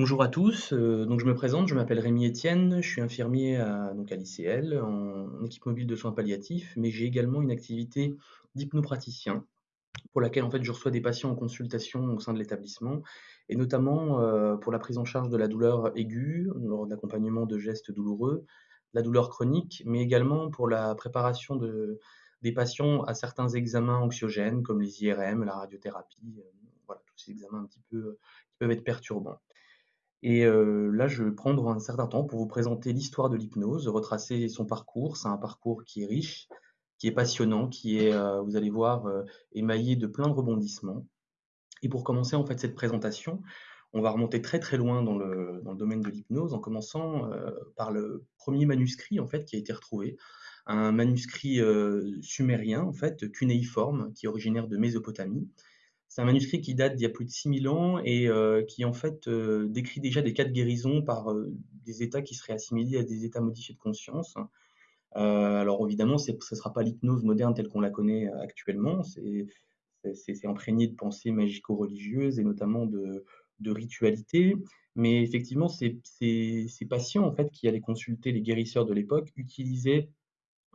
Bonjour à tous, heu, donc je me présente, je m'appelle Rémi Etienne, je suis infirmier à donc à l'ICL en équipe mobile de soins palliatifs, mais j'ai également une activité d'hypnopraticien pour laquelle en fait je reçois des patients en consultation au sein de l'établissement et notamment, heu, pour la prise en charge de la douleur aiguë lors de l'accompagnement de gestes douloureux, la douleur chronique, mais également pour la préparation de des patients à certains examens anxiogènes comme les IRM, la radiothérapie, heu, voilà tous ces examens un petit peu, qui peuvent être perturbants. Et heu, là, je vais prendre un certain temps pour vous présenter l'histoire de l'hypnose, retracer son parcours. C'est un parcours qui est riche, qui est passionnant, qui est, heu, vous allez voir, heu, émaillé de plein de rebondissements. Et pour commencer, en fait, cette présentation, on va remonter très, très loin dans le dans le domaine de l'hypnose, en commençant, par le premier manuscrit, en fait, qui a été retrouvé. Un manuscrit, sumérien, en fait, cunéiforme, qui est originaire de Mésopotamie c'est un manuscrit qui date d'il y a plus de 6000 ans et heu, qui en fait, heu, décrit déjà des cas de guérison par, heu, des états qui seraient assimilés à des états modifiés de conscience. Alors évidemment, ce sera pas l'hypnose moderne telle qu'on la connaît, actuellement. C'est imprégné de pensées magico-religieuses et notamment de ritualité. Mais effectivement, ces patients, en fait, qui allaient consulter les guérisseurs de l'époque, utilisaient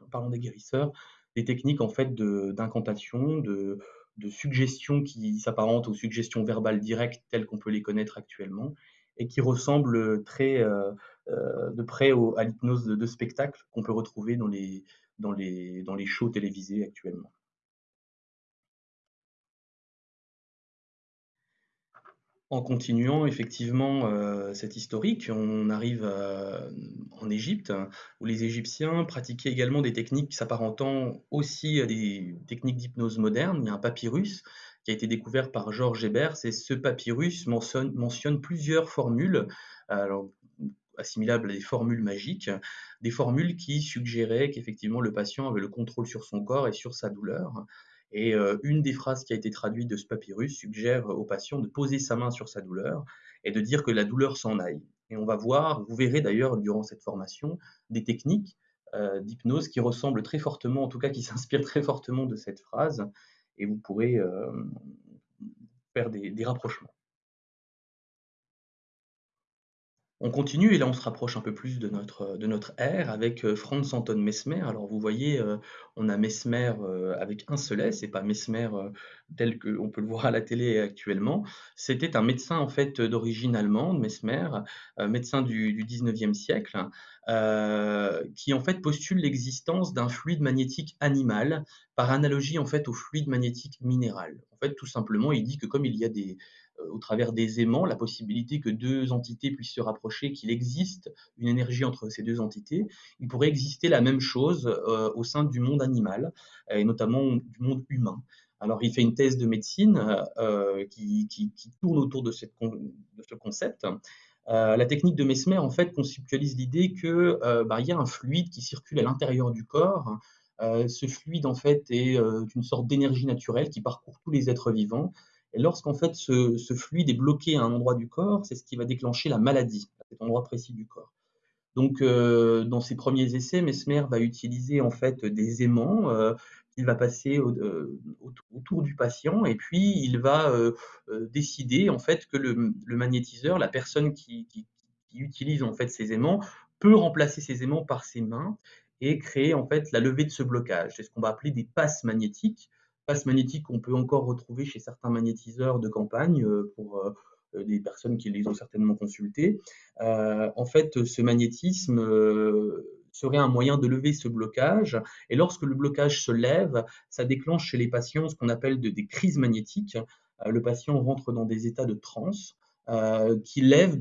en parlant des guérisseurs, des techniques en fait d'incantation, de de suggestion qui s'apparentent aux suggestions verbales directes telles qu'on peut les connaître actuellement et qui ressemblent, très, heu heu, de près au à l'hypnose de de spectacle qu'on peut retrouver dans les dans les dans les shows télévisés actuellement. En continuant effectivement, heu, cet historique, on arrive, en Égypte, où les Égyptiens pratiquaient également des techniques s'apparentant aussi à des techniques d'hypnose moderne. Il y a un papyrus qui a été découvert par Georges Hebers et ce papyrus mentionne plusieurs formules, assimilables à des formules magiques, des formules qui suggéraient qu'effectivement le patient avait le contrôle sur son corps et sur sa douleur. Et heu, une des phrases qui a été traduite de ce papyrus suggère au patient de poser sa main sur sa douleur et de dire que la douleur s'en aille. Et on va voir, vous verrez d'ailleurs durant cette formation, des techniques, heu, d'hypnose qui ressemblent très fortement, en tout cas qui s'inspirent très fortement de cette phrase et vous pourrez, faire des rapprochements. On continue et là on se rapproche un peu plus de notre, de notre ère avec, heu, Franz Anton Mesmer. Alors vous voyez, heu, on a Mesmer, avec un seul S et pas Mesmer, tel qu'on peut le voir à la télé actuellement. C'était un médecin en fait, d'origine allemande, Mesmer, médecin du du 19e siècle, qui en fait postule l'existence d'un fluide magnétique animal, par analogie en fait au fluide magnétique minéral. En fait, tout simplement, il dit que comme il y a des au travers des aimants, la possibilité que 2 entités puissent se rapprocher, qu'il existe une énergie entre ces 2 entités. Il pourrait exister la même chose, heu, au sein du monde animal et notamment du monde humain. Alors il fait une thèse de médecine, qui tourne autour de ce concept. La technique de Mesmer, en fait, conceptualise l'idée que, heu, bah, y a un fluide qui circule à l'intérieur du corps. Ce fluide, en fait, est, une sorte d'énergie naturelle qui parcourt tous les êtres vivants et lorsqu'en fait ce fluide est bloqué à un endroit du corps, c'est ce qui va déclencher la maladie, à cet endroit précis du corps. Donc heu, dans ses premiers essais, Mesmer va utiliser en fait des aimants, heu, qu'il va passer de autour du patient et puis il va, heu, décider en fait que le magnétiseur, la personne qui qui qui utilise en fait ces aimants, peut remplacer ces aimants par ses mains et créer en fait la levée de ce blocage. C'est ce qu'on va appeler des passes magnétiques. Passes magnétiques qu'on peut encore retrouver chez certains magnétiseurs de campagne, heu, pour, heu, des personnes qui les ont certainement consultés. Heu, en fait, ce magnétisme, serait un moyen de lever ce blocage et lorsque le blocage se lève, ça déclenche chez les patients ce qu'on appelle de des crises magnétiques. Le patient rentre dans des états de transe, qui lèvent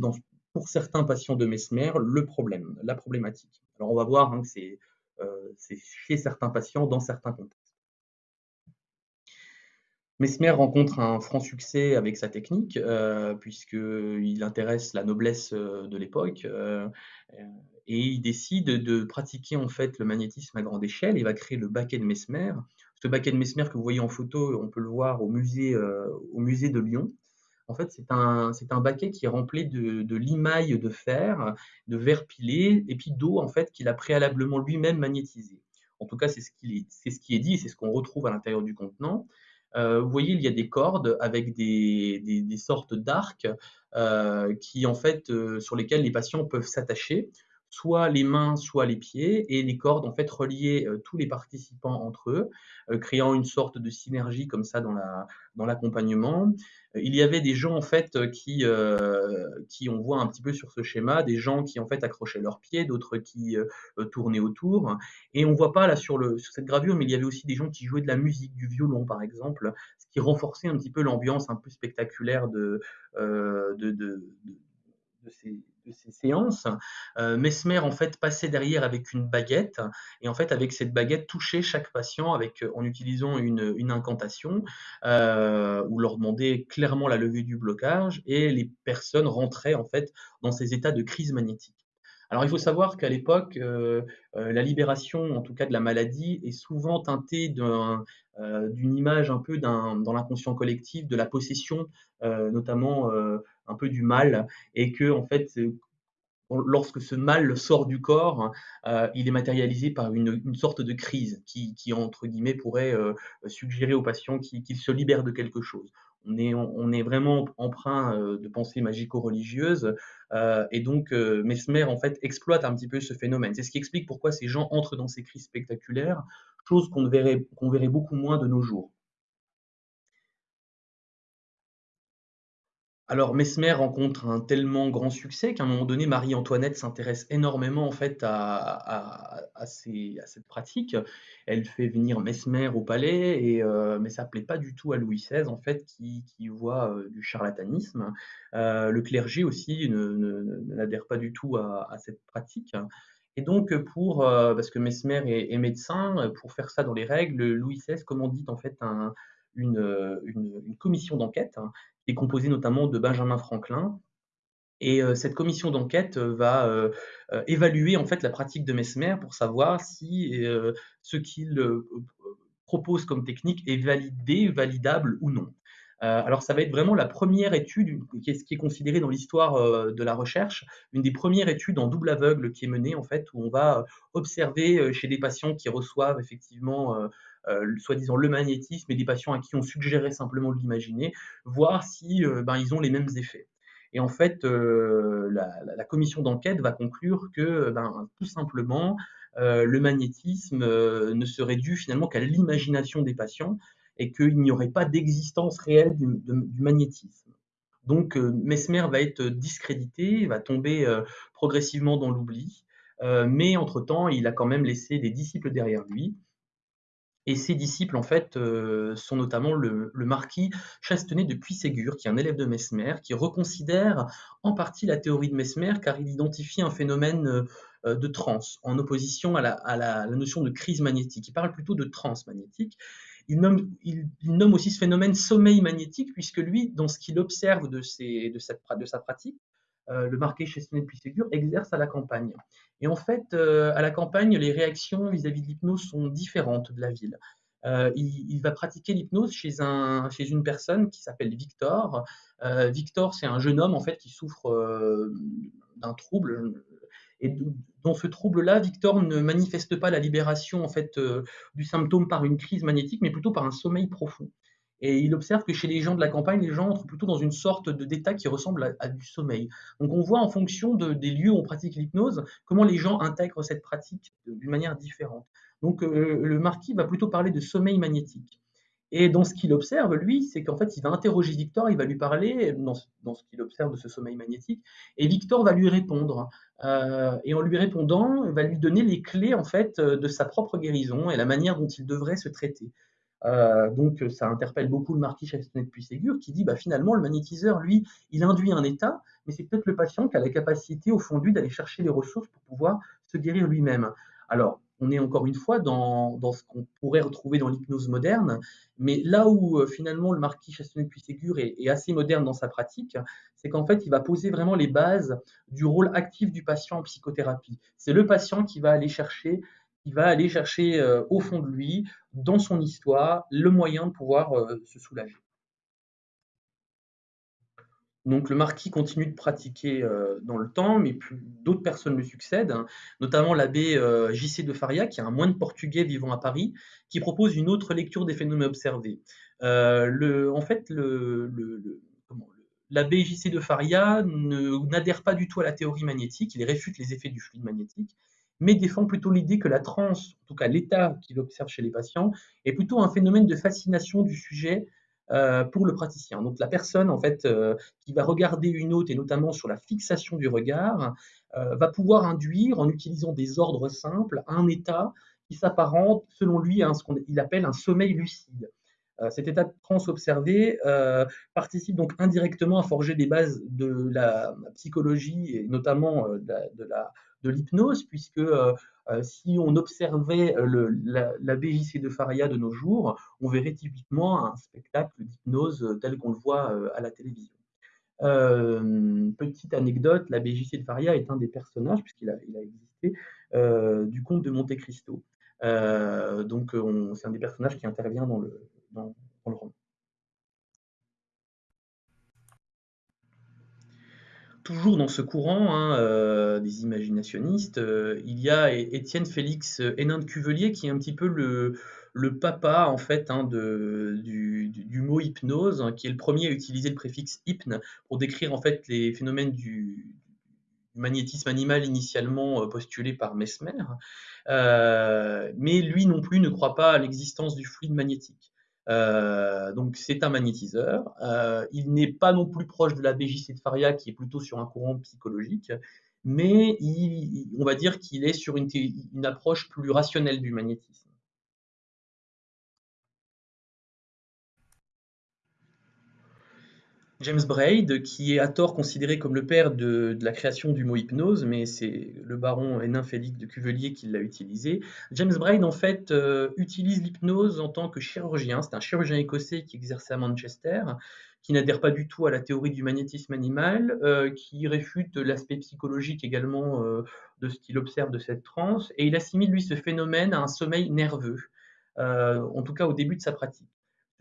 pour certains patients de Mesmer, le problème, la problématique. Alors on va voir, hein, que c'est chez certains patients, dans certains contextes. Mesmer rencontre un franc succès avec sa technique, heu, puisqu'il intéresse la noblesse, heu, de l'époque, heu heu et il décide de pratiquer en fait le magnétisme à grande échelle. Il va créer le baquet de Mesmer. Ce baquet de Mesmer que vous voyez en photo, on peut le voir au musée, au musée de Lyon. En fait, c'est un un baquet qui est rempli de de limailles de fer, de verre pilé et puis d'eau en fait qu'il a préalablement lui-même magnétisé. En tout cas, c'est ce qu'il est c'est ce qui est dit c'est ce qu'on retrouve à l'intérieur du contenant. Heu, vous voyez, il y a des cordes avec des sortes d'arcs, heu, qui en fait, heu, sur lesquels les patients peuvent s'attacher, soit les mains, soit les pieds et les cordes en fait reliaient, heu, tous les participants entre eux, heu, créant une sorte de synergie comme ça dans la dans l'accompagnement. Il y avait des gens en fait, qui, qui on voit un petit peu sur ce schéma, des gens qui en fait accrochaient leurs pieds, d'autres qui, tournaient autour et on voit pas là sur cette gravure, mais il y avait aussi des gens qui jouaient de la musique, du violon par exemple, ce qui renforçait un petit peu l'ambiance un peu spectaculaire de ces de ces séances. Heu, Mesmer en fait passait derrière avec une baguette et en fait avec cette baguette touchait chaque patient heu, en utilisant une, incantation, heu, ou leur demandait clairement la levée du blocage et les personnes rentraient en fait dans ces états de crise magnétique. Alors il faut savoir qu'à l'époque, heu heu, la libération, en tout cas de la maladie, est souvent teintée heu, d'une image un peu dans l'inconscient collectif, de la possession, notamment, un peu du mal et que en fait, lorsque ce mal sort du corps, il est matérialisé par une sorte de crise qui entre guillemets pourrait, suggérer au patient qu'il se libère de quelque chose. On est vraiment empreint, heu, de pensées magico-religieuses, heu et donc heu, Mesmer en fait exploite un petit peu ce phénomène. C'est ce qui explique pourquoi ces gens entrent dans ces crises spectaculaires, chose qu'on verrait qu'on verrait beaucoup moins de nos jours. Alors Mesmer rencontre un tellement grand succès qu'à un moment donné, Marie-Antoinette s'intéresse énormément en fait à cette pratique. Elle fait venir Mesmer au palais et heu, mais ça plaît pas du tout à Louis XVI en fait qui voit, heu, du charlatanisme. Heu, le clergé aussi ne ne ne n'adhère pas du tout à cette pratique et donc pour, parce que Mesmer est médecin, pour faire ça dans les règles, Louis XVI commandite en fait un une, une commission d'enquête qui est composé notamment de Benjamin Franklin. Et heu, cette commission d'enquête, heu, va, heu, évaluer en fait la pratique de Mesmer pour savoir si, ce qu'il, propose comme technique est validé, validable ou non. Alors ça va être vraiment la première étude, qui est qui est considéré dans l'histoire, de la recherche, une des premières études en double aveugle qui est menée en fait, où on va observer, chez des patients qui reçoivent effectivement, soi-disant le magnétisme et des patients à qui on suggérait simplement de l'imaginer, voir si, heu, ben, ils ont les mêmes effets. Et en fait, heu, la commission d'enquête va conclure que, ben, tout simplement, le magnétisme, ne serait dû finalement qu'à l'imagination des patients et qu'il n'y aurait pas d'existence réelle du du magnétisme. Donc Mesmer va être discrédité, va tomber, progressivement dans l'oubli, mais entre-temps, il a quand même laissé des disciples derrière lui et ses disciples, en fait, heu, sont notamment le marquis Chastenay de Puységur, qui est un élève de Mesmer, qui reconsidère en partie la théorie de Mesmer, car il identifie un phénomène, heu, de transe, en opposition à la notion de crise magnétique. Il parle plutôt de transe magnétique. Il nomme aussi ce phénomène sommeil magnétique, puisque lui, dans ce qu'il observe de sa pratique, heu, le marquis Chastenay de Puységur exerce à la campagne. Et en fait, heu, à la campagne, les réactions vis-à-vis de l'hypnose sont différentes de la ville. Heu, il il va pratiquer l'hypnose chez un chez une personne qui s'appelle Victor. Victor, c'est un jeune homme en fait qui souffre, d'un trouble, et dans ce trouble-là, Victor ne manifeste pas la libération en fait, du symptôme par une crise magnétique, mais plutôt par un sommeil profond. Et il observe que chez les gens de la campagne, les gens entrent plutôt dans une sorte de d'état qui ressemble à du sommeil. Donc on voit en fonction de des lieux où on pratique l'hypnose, comment les gens intègrent cette pratique d'une manière différente. Donc heu, le marquis va plutôt parler de sommeil magnétique. Et dans ce qu'il observe, lui, c'est qu'en fait, il va interroger Victor, il va lui parler dans ce dans ce qu'il observe de ce sommeil magnétique et Victor va lui répondre. Heu et en lui répondant, il va lui donner les clés, en fait, de sa propre guérison et la manière dont il devrait se traiter. Heu, donc ça interpelle beaucoup le marquis Puységur qui dit: «Bah, finalement, le magnétiseur, lui, il induit un état, mais c'est peut-être le patient qui a la capacité, au fond lui, d'aller chercher les ressources pour pouvoir se guérir lui-même». Alors, on est encore une fois dans ce qu'on pourrait retrouver dans l'hypnose moderne, mais là où, heu, finalement le marquis est est assez moderne dans sa pratique, c'est qu'en fait, il va poser vraiment les bases du rôle actif du patient en psychothérapie. C'est le patient qui va aller chercher qui va aller chercher, heu, au fond de lui, dans son histoire, le moyen de pouvoir, heu, se soulager. Donc le marquis continue de pratiquer, heu, dans le temps, mais d'autres personnes lui succèdent, hein, notamment l'abbé, J-C de Faria, qui est un moine portugais vivant à Paris, qui propose une autre lecture des phénomènes observés. En fait, l'abbé J-C de Faria n'adhère pas du tout à la théorie magnétique, il réfute les effets du fluide magnétique, mais défend plutôt l'idée que la transe, en tout cas l'état qu'il observe chez les patients, est plutôt un phénomène de fascination du sujet, heu, pour le praticien. Donc la personne en fait, heu, qui va regarder une autre et notamment sur la fixation du regard, heu, va pouvoir induire, en utilisant des ordres simples, un état qui s'apparente, selon lui, à ce qu'il appelle un sommeil lucide. Euh, cet état de transe observé euh, participe donc indirectement à forger les bases de la psychologie et notamment euh, de, la, de l'hypnose, puisque euh, euh, si on observait le, la, BJC de Faria de nos jours, on verrait typiquement un spectacle d'hypnose tel qu'on le voit à la télévision. Euh, petite anecdote, la BJC de Faria est un des personnages, puisqu'il a, existé, euh, du comte de Monte Cristo. Euh, donc c'est un des personnages qui intervient dans le, dans, Toujours dans ce courant hein, euh, des imaginationnistes, euh, il y a Étienne Félix Hénin de Cuvelier qui est un petit peu le, papa en fait hein, du, mot hypnose, hein, qui est le premier à utiliser le préfixe hypne pour décrire en fait les phénomènes du, magnétisme animal initialement euh, postulé par Mesmer. Euh, mais lui non plus ne croit pas à l'existence du fluide magnétique. Euh, donc c'est un magnétiseur. Euh, il n'est pas non plus proche de la BJC de Faria, qui est plutôt sur un courant psychologique, mais il, on va dire qu'il est sur une, une, approche plus rationnelle du magnétisme. James Braid, qui est à tort considéré comme le père de, la création du mot hypnose, mais c'est le baron Hénin Félix de Cuvelier qui l'a utilisé. James Braid, en fait, euh, utilise l'hypnose en tant que chirurgien. C'est un chirurgien écossais qui exerçait à Manchester, qui n'adhère pas du tout à la théorie du magnétisme animal, euh, qui réfute l'aspect psychologique également euh, de ce qu'il observe de cette transe, et il assimile, lui, ce phénomène à un sommeil nerveux, en tout cas au début de sa pratique.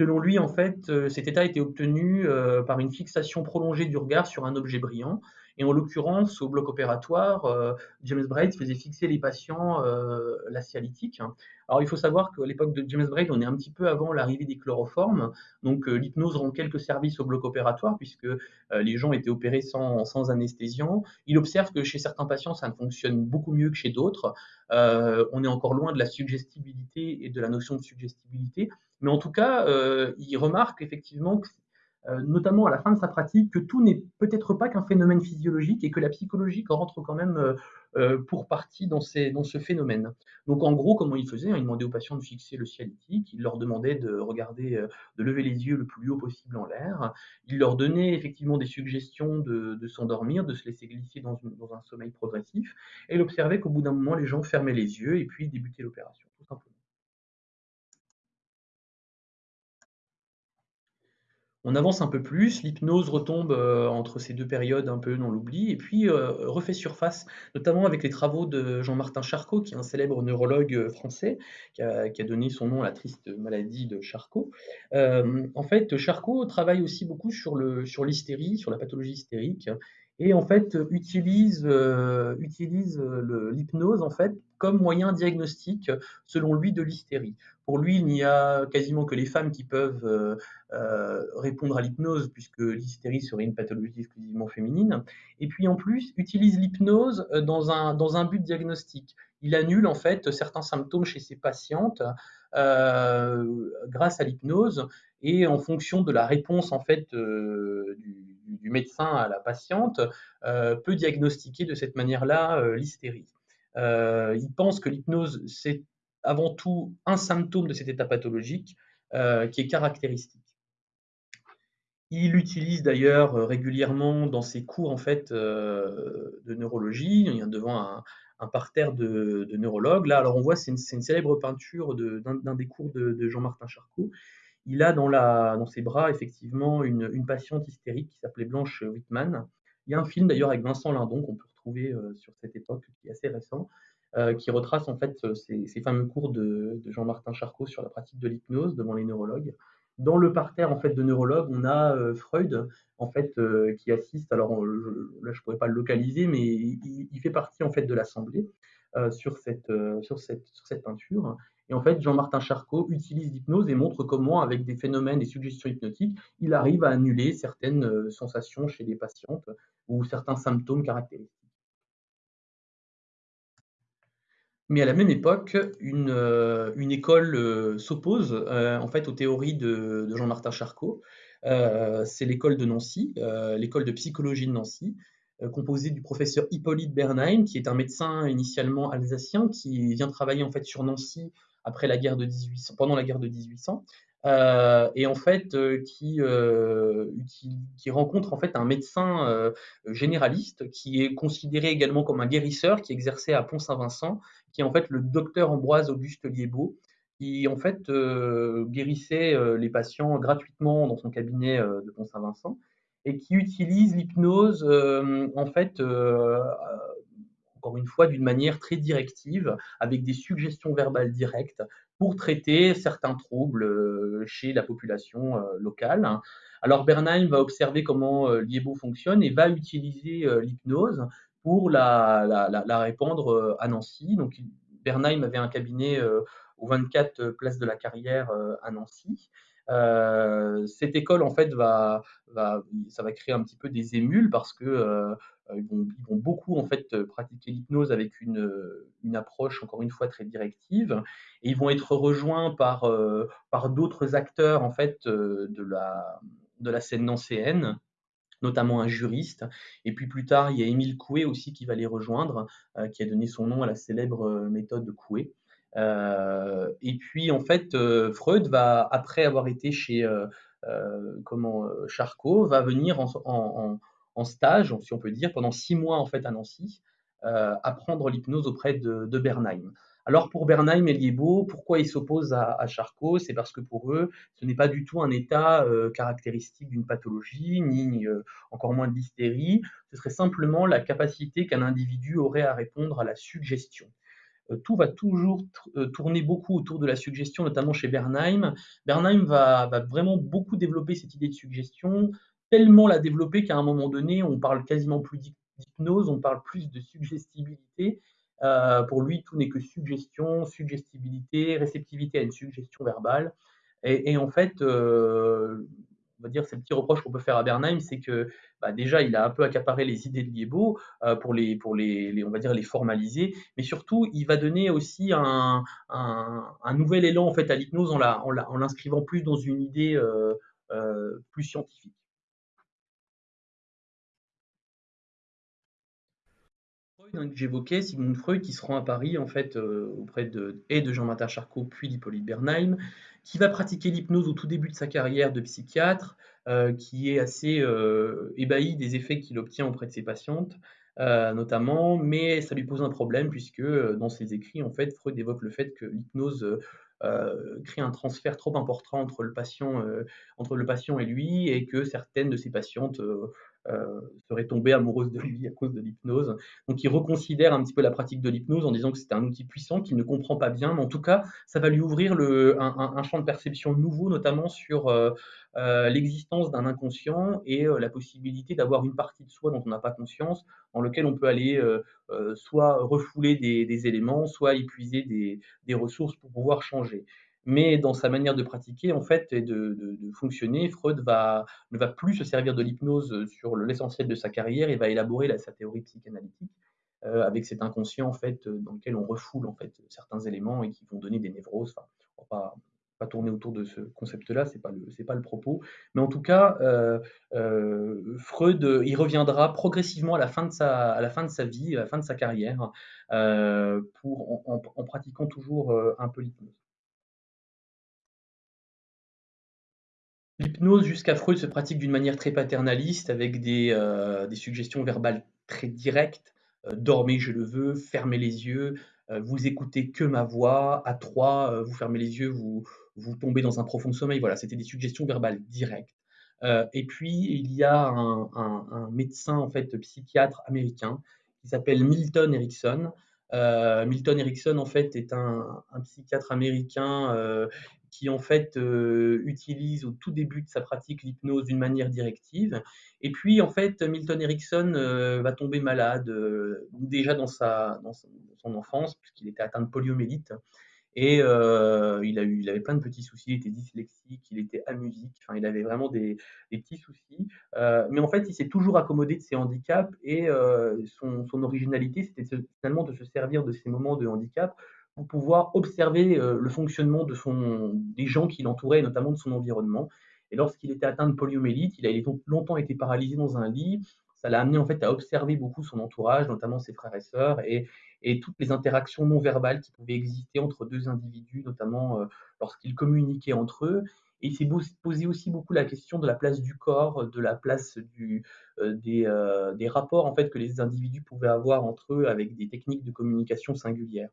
Selon lui, en fait, euh, cet état était obtenu euh, par une fixation prolongée du regard sur un objet brillant. Et en l'occurrence, au bloc opératoire, euh, James Braid faisait fixer les patients euh. Alors il faut savoir qu'à l'époque de James Braid, on est un petit peu avant l'arrivée des chloroformes. Donc l'hypnose rend quelques services au bloc opératoire puisque les gens étaient opérés sans, sans, anesthésiant. Il observe que chez certains patients, ça ne fonctionne beaucoup mieux que chez d'autres. Euh, on est encore loin de la suggestibilité et de la notion de suggestibilité. Mais en tout cas, il remarque effectivement que euh, notamment à la fin de sa pratique, que tout n'est peut-être pas qu'un phénomène physiologique et que la psychologie rentre quand même euh, euh, pour partie dans, ce phénomène. Donc en gros, comment il faisait hein, Il demandait aux patients de fixer le ciel éthique, il leur demandait de regarder, de lever les yeux le plus haut possible en l'air, il leur donnait effectivement des suggestions de, s'endormir, de se laisser glisser dans, dans, un sommeil progressif, et il observait qu'au bout d'un moment, les gens fermaient les yeux et puis débutaient l'opération, tout simplement. On avance un peu plus, l'hypnose retombe euh, entre ces deux périodes un peu dans l'oubli, et puis euh, refait surface, notamment avec les travaux de Jean-Martin Charcot, qui est un célèbre neurologue euh, français, qui a, donné son nom à la triste maladie de Charcot. En fait, Charcot travaille aussi beaucoup sur l'hystérie, sur, sur la pathologie hystérique, et en fait utilise, utilise l'hypnose en fait comme moyen diagnostique selon lui de l'hystérie. Pour lui, il n'y a quasiment que les femmes qui peuvent euh, euh, répondre à l'hypnose puisque l'hystérie serait une pathologie exclusivement féminine. Et puis en plus, utilise l'hypnose dans un, dans un but diagnostique. Il annule en fait certains symptômes chez ses patientes euh, grâce à l'hypnose et en fonction de la réponse en fait euh, du, médecin à la patiente euh, peut diagnostiquer de cette manière-là euh, l'hystérie. Euh, il pense que l'hypnose c'est avant tout un symptôme de cet état pathologique qui est caractéristique. Il utilise d'ailleurs régulièrement dans ses cours en fait de neurologie, il y a devant un, parterre de, neurologues. Là, alors on voit, c'est une, célèbre peinture d'un de, des cours de, Jean-Martin Charcot. Il a dans, ses bras effectivement une, une patiente hystérique qui s'appelait Blanche Whitman. Il y a un film d'ailleurs avec Vincent Lindon qu'on peut euh, sur cette époque qui est assez récent, euh, qui retrace en fait ces, ces fameux cours de, Jean-Martin Charcot sur la pratique de l'hypnose devant les neurologues. Dans le parterre en fait de neurologues, on a, Freud en fait, qui assiste. Alors, je là, je pourrais pas le localiser, mais il fait partie en fait de l'assemblée, sur cette, sur cette sur cette peinture et en fait, Jean-Martin Charcot utilise l'hypnose et montre comment, avec des phénomènes et suggestions hypnotiques, il arrive à annuler certaines, sensations chez les patientes ou certains symptômes caractéristiques. Mais à la même époque, une, une école, heu, s'oppose, heu, en fait aux théories de Jean-Martin Charcot. C'est l'école de Nancy, l'école de psychologie de Nancy, composée du professeur Hippolyte Bernheim, qui est un médecin initialement alsacien, qui vient travailler en fait sur Nancy après la guerre de 1800 pendant la guerre de 1800, heu et en fait, qui, qui rencontre en fait un médecin, généraliste, qui est considéré également comme un guérisseur, qui exerçait à Pont-Saint-Vincent qui est en fait le docteur Ambroise Auguste Liébaud, qui en fait euh, guérissait euh, les patients gratuitement dans son cabinet euh, de Pont-Saint-Vincent et qui utilise l'hypnose en fait encore une fois d'une manière très directive avec des suggestions verbales directes pour traiter certains troubles chez la population locale. Alors Bernheim va observer comment Liébaud fonctionne et va utiliser l'hypnose pour la, la, la, répandre euh, à Nancy. Donc Bernheim avait un cabinet au 24 place de la Carrière euh, à Nancy. Euh, cette école en fait va, va, ça va créer un petit peu des émules parce que ils, vont, beaucoup en fait pratiquer l'hypnose avec une, une, approche encore une fois très directive et ils vont être rejoints par, par d'autres acteurs en fait de la, de la scène nancéenne notamment un juriste. Et puis plus tard, il y a Émile Coué aussi qui va les rejoindre, euh, qui a donné son nom à la célèbre euh, méthode Coué. Euh, et puis en fait, Freud va, après avoir été chez comment Charcot, va venir en, stage, si on peut dire, pendant six mois en fait à Nancy, apprendre l'hypnose auprès de, de Bernheim. Alors pour Bernheim et Liébaud, pourquoi ils s'opposent à, Charcot? C'est parce que pour eux, ce n'est pas du tout un état euh, caractéristique d'une pathologie, ni euh, encore moins de l'hystérie. Ce serait simplement la capacité qu'un individu aurait à répondre à la suggestion. Euh, tout va toujours tourner beaucoup autour de la suggestion, notamment chez Bernheim. Bernheim va vraiment beaucoup développer cette idée de suggestion, tellement la développer qu'à un moment donné, on parle quasiment plus d'hypnose, on parle plus de suggestibilité. Euh, pour lui, tout n'est que suggestion, suggestibilité, réceptivité à une suggestion verbale. Et, en fait, euh, on va dire, c'est le petit reproche qu'on peut faire à Bernheim, c'est que bah, déjà, il a un peu accaparé les idées de Liébaud euh, pour, les, pour les, on va dire, les formaliser, mais surtout, il va donner aussi un, un, nouvel élan en fait à l'hypnose en, l'inscrivant plus dans une idée plus scientifique. Freud, que j'évoquais, Sigmund Freud, qui se rend à Paris en fait euh, auprès de, et de Jean-Martin Charcot puis d'Hippolyte Bernheim, qui va pratiquer l'hypnose au tout début de sa carrière de psychiatre, euh, qui est assez euh, ébahi des effets qu'il obtient auprès de ses patientes, notamment, mais ça lui pose un problème puisque dans ses écrits, en fait, Freud évoque le fait que l'hypnose crée un transfert trop important entre le patient, entre le patient et lui, et que certaines de ses patientes serait tombée amoureuse de lui à cause de l'hypnose. Donc il reconsidère un petit peu la pratique de l'hypnose en disant que c'est un outil puissant qu'il ne comprend pas bien, mais en tout cas, ça va lui ouvrir un, champ de perception nouveau, notamment sur euh, euh, l'existence d'un inconscient et euh, la possibilité d'avoir une partie de soi dont on n'a pas conscience, dans lequel on peut aller euh, euh, soit refouler des, éléments, soit épuiser des ressources pour pouvoir changer mais dans sa manière de pratiquer en fait et de, fonctionner, Freud ne va plus se servir de l'hypnose sur l'essentiel de sa carrière et va élaborer la, sa théorie psychanalytique euh, avec cet inconscient en fait dans lequel on refoule en fait certains éléments et qui vont donner des névroses. Enfin, on va pas, pas tourner autour de ce concept-là, c'est pas le pas le propos, mais en tout cas, euh, euh, Freud il reviendra progressivement à la fin de sa à la fin de sa vie, à la fin de sa carrière, euh, pour en, pratiquant toujours un peu l'hypnose. L'hypnose jusqu'à Freud se pratique d'une manière très paternaliste avec des, euh, suggestions verbales très directes. Euh, dormez, je le veux, fermez les yeux, euh, vous écoutez que ma voix, à trois, vous fermez les yeux, vous, vous tombez dans un profond sommeil. Voilà, c'était des suggestions verbales directes. et puis, il y a un, médecin, en fait, psychiatre américain qui s'appelle Milton Erickson. Milton Erickson, en fait, est un psychiatre américain qui en fait, heu, utilise au tout début de sa pratique l'hypnose d'une manière directive. Et puis en fait Milton Erickson, heu, va tomber malade, heu, déjà dans sa dans son enfance puisqu'il était atteint de poliomyélite. Et il a eu il avait plein de petits soucis, il était dyslexique, il était amusique, enfin il avait vraiment des des petits soucis, mais en fait il s'est toujours accommodé de ses handicaps et son originalité c'était finalement de se servir de ces moments de handicap pour pouvoir observer, heu, le fonctionnement de son des gens qui l'entouraient notamment de son environnement. Et lorsqu'il était atteint de poliomyélite, il a longtemps été paralysé dans un lit. Ça l'a amené en fait à observer beaucoup son entourage, notamment ses frères et sœurs et et toutes les interactions non verbales qui pouvaient exister entre 2 individus, notamment, heu, lorsqu'ils communiquaient entre eux. Et il s'est posé aussi beaucoup la question de la place du corps, de la place du, heu, des, heu, des rapports en fait que les individus pouvaient avoir entre eux avec des techniques de communication singulières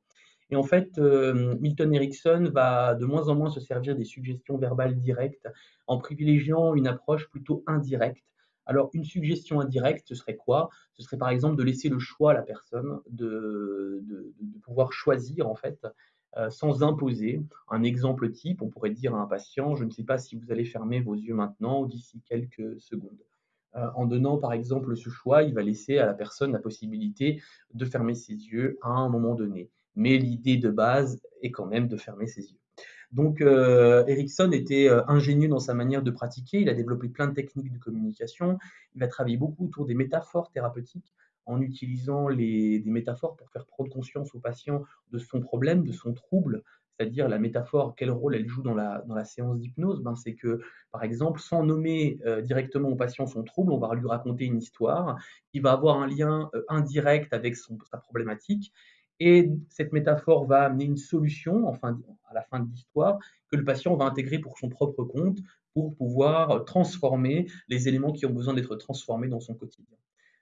et en fait, hem, Milton Erickson va de moins en moins se servir des suggestions verbales directes en privilégiant une approche plutôt indirecte. Alors une suggestion indirecte, ce serait quoi? Ce serait par exemple de laisser le choix à la personne de pouvoir choisir en fait, heu, sans imposer. Un exemple type, on pourrait dire à un patient: «Je ne sais pas si vous allez fermer vos yeux maintenant ou d'ici quelques secondes». Heu, en donnant par exemple ce choix, il va laisser à la personne la possibilité de fermer ses yeux à un moment donné. Mais l'idée de base est quand même de fermer ses yeux. Donc heu, Erickson était, heu, ingénieux dans sa manière de pratiquer, il a développé plein de techniques de communication, il a travaillé beaucoup autour des métaphores thérapeutiques en utilisant des métaphores pour faire prendre conscience au patient de son problème, de son trouble, c'est-à-dire la métaphore, quel rôle elle joue dans la séance d'hypnose? Ben, c'est que, par exemple, sans nommer, heu, directement au patient son trouble, on va lui raconter une histoire. Qui va avoir un lien, heu, indirect avec sa problématique et cette métaphore va amener une solution, à la fin de l'histoire, que le patient va intégrer pour son propre compte, pour pouvoir transformer les éléments qui ont besoin d'être transformés dans son quotidien.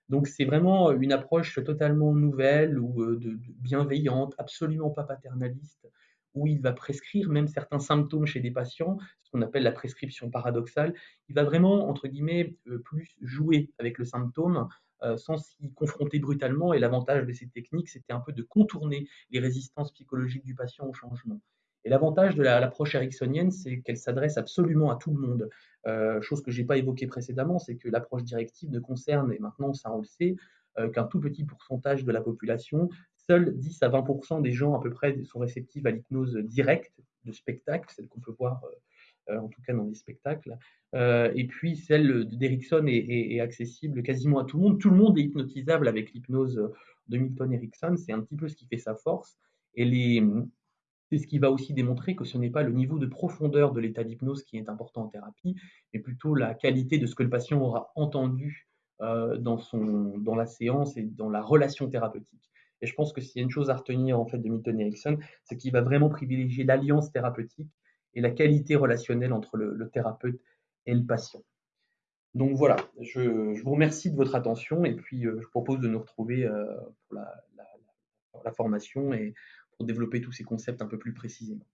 Donc c'est vraiment une approche totalement nouvelle ou, heu, de bienveillante, absolument pas paternaliste, où il va prescrire même certains symptômes chez des patients, ce qu'on appelle la prescription paradoxale. Il va vraiment, entre guillemets, heu, plus «jouer» avec le symptôme, sans s'y confronter brutalement et l'avantage de ces techniques, c'était un peu de contourner les résistances psychologiques du patient au changement et l'avantage de la l'approche ericksonienne, c'est qu'elle s'adresse absolument à tout le monde. Heu, chose que j'ai pas évoquée précédemment, c'est que l'approche directive ne concerne et maintenant ça on le sait, heu, qu'un tout petit pourcentage de la population. Seuls 10 à 20 des gens à peu près sont réceptifs à l'hypnose directe de spectacle, celle qu'on peut voir, en tout cas dans les spectacles, heu et puis celle d'Erickson est est accessible quasiment à tout le monde. Tout le monde est hypnotisable avec l'hypnose de Milton Erickson, c'est un petit peu ce qui fait sa force. Et les, c'est ce qui va aussi démontrer que ce n'est pas le niveau de profondeur de l'état d'hypnose qui est important en thérapie, mais plutôt la qualité de ce que le patient aura entendu, heu, dans son dans la séance et dans la relation thérapeutique. Et je pense que s'il y a une chose à retenir en fait de Milton Erickson, c'est qu'il va vraiment privilégier l'alliance thérapeutique et la qualité relationnelle entre le thérapeute et le patient. Donc voilà, je vous remercie de votre attention et puis, heu, je propose de nous retrouver, heu, pour la formation et pour développer tous ces concepts un peu plus précisément.